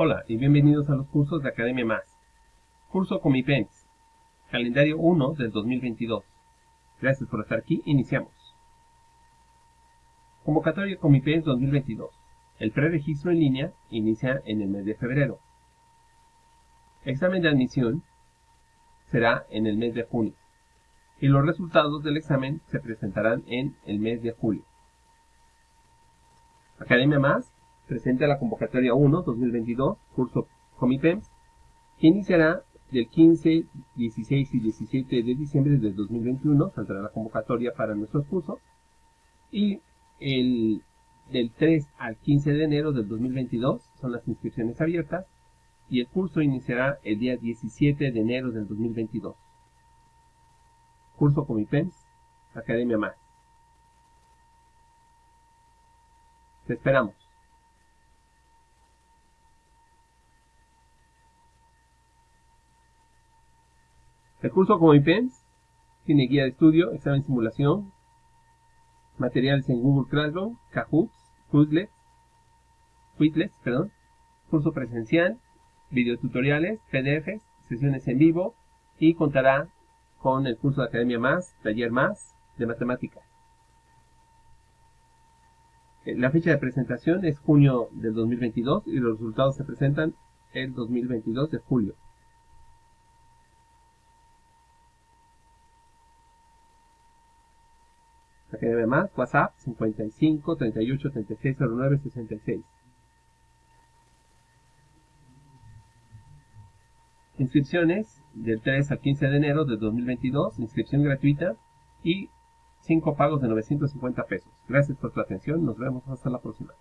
Hola y bienvenidos a los cursos de Academia Más. Curso Comipens, calendario 1 del 2022. Gracias por estar aquí, iniciamos. Convocatoria Comipens 2022. El preregistro en línea inicia en el mes de febrero. Examen de admisión será en el mes de junio. Y los resultados del examen se presentarán en el mes de julio. Academia Más presenta la convocatoria 1 2022, curso Comipems, que iniciará del 15, 16 y 17 de diciembre del 2021, saldrá la convocatoria para nuestros cursos, y el del 3 al 15 de enero del 2022 son las inscripciones abiertas, y el curso iniciará el día 17 de enero del 2022. Curso Comipems, Academia Más. Te esperamos. El curso como IPEMS tiene guía de estudio, examen simulación, materiales en Google Classroom, Kahoot, Quizlet, Quizlet, perdón, curso presencial, videotutoriales, PDFs, sesiones en vivo y contará con el curso de Academia Más, Taller Más de Matemáticas. Eh, la fecha de presentación es junio del 2022 y los resultados se presentan el 2022 de julio. Academia Más, WhatsApp 55 38 36 09 66. Inscripciones del 3 al 15 de enero de 2022, inscripción gratuita y 5 pagos de 950 pesos. Gracias por tu atención, nos vemos hasta la próxima.